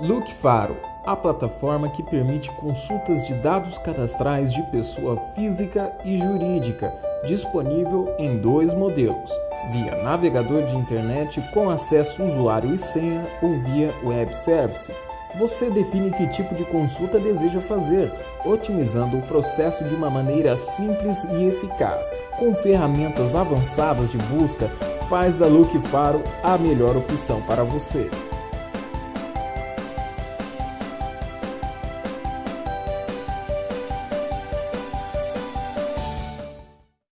Look Faro, a plataforma que permite consultas de dados cadastrais de pessoa física e jurídica, disponível em dois modelos: via navegador de internet com acesso usuário e senha ou via web service. Você define que tipo de consulta deseja fazer, otimizando o processo de uma maneira simples e eficaz. Com ferramentas avançadas de busca, faz da Look Faro a melhor opção para você.